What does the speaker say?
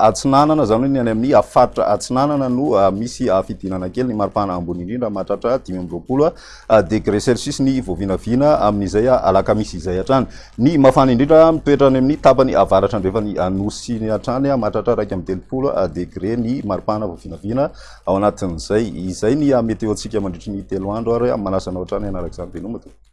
atsinanana zany hoe ny any amin'ny afaitra atsinanana no ah, misy afidinana ah, kely ny maropahana ambonyindrindra mahatratra dimy amroapolo a ah, degré cellsus ny voavinavina amin''zaya alaka misy izay atrany ny mafany indrindra mitoetra any amin'ny tapany avaratra nrehefa ny anosiny atrany mahatratra raik amy telopolo degré ny maropahana vovinaviana ao anatin'zay izay ny meteontsika mandritri ny telo andro ary hoeamanasanao atrany anarak'zany enoma to